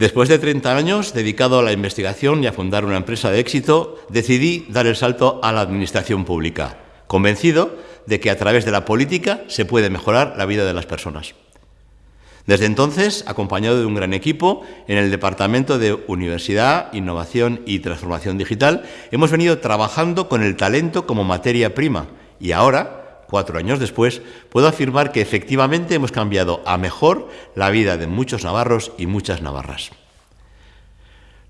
Después de 30 años dedicado a la investigación y a fundar una empresa de éxito, decidí dar el salto a la administración pública, convencido de que a través de la política se puede mejorar la vida de las personas. Desde entonces, acompañado de un gran equipo, en el Departamento de Universidad, Innovación y Transformación Digital, hemos venido trabajando con el talento como materia prima y ahora, cuatro años después, puedo afirmar que efectivamente hemos cambiado a mejor la vida de muchos navarros y muchas navarras.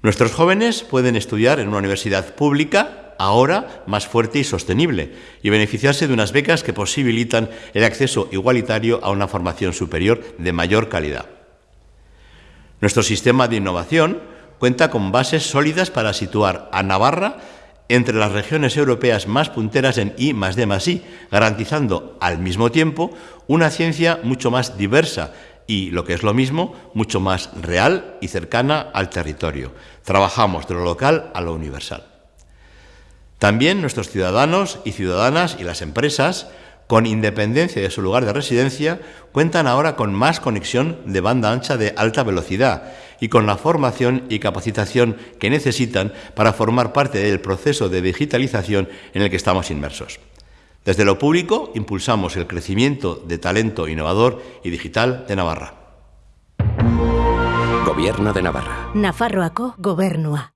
Nuestros jóvenes pueden estudiar en una universidad pública ahora más fuerte y sostenible, y beneficiarse de unas becas que posibilitan el acceso igualitario a una formación superior de mayor calidad. Nuestro sistema de innovación cuenta con bases sólidas para situar a Navarra entre las regiones europeas más punteras en I más D más I, garantizando al mismo tiempo una ciencia mucho más diversa y, lo que es lo mismo, mucho más real y cercana al territorio. Trabajamos de lo local a lo universal. También nuestros ciudadanos y ciudadanas y las empresas, con independencia de su lugar de residencia, cuentan ahora con más conexión de banda ancha de alta velocidad y con la formación y capacitación que necesitan para formar parte del proceso de digitalización en el que estamos inmersos. Desde lo público impulsamos el crecimiento de talento innovador y digital de Navarra. Gobierno de Navarra. Nafarroako gobernua.